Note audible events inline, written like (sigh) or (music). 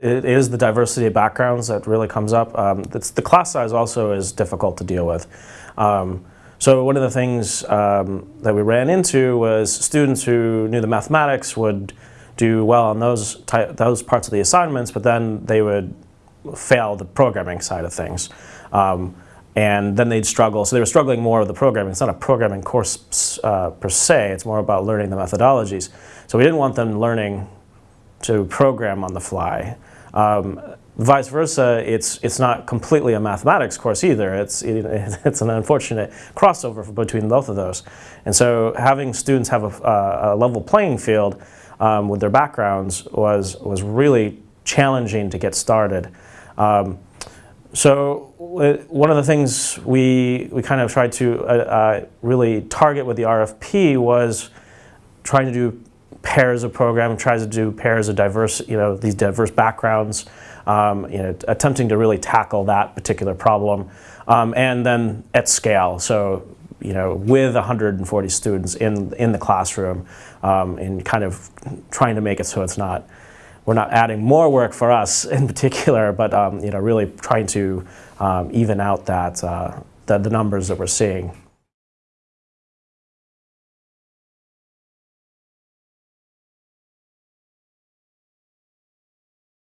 It is the diversity of backgrounds that really comes up. Um, the class size also is difficult to deal with. Um, so one of the things um, that we ran into was students who knew the mathematics would do well on those, those parts of the assignments, but then they would fail the programming side of things. Um, and then they'd struggle. So they were struggling more with the programming. It's not a programming course uh, per se, it's more about learning the methodologies. So we didn't want them learning to program on the fly. Um, vice versa, it's, it's not completely a mathematics course either. It's, it, (laughs) it's an unfortunate crossover between both of those. And so having students have a, a level playing field um, with their backgrounds was, was really challenging to get started. Um, so one of the things we, we kind of tried to uh, uh, really target with the RFP was trying to do pairs of programming, tries to do pairs of diverse, you know, these diverse backgrounds, um, you know, attempting to really tackle that particular problem. Um, and then at scale, so, you know, with 140 students in, in the classroom um, and kind of trying to make it so it's not, we're not adding more work for us (laughs) in particular, but, um, you know, really trying to um, even out that, uh, the, the numbers that we're seeing.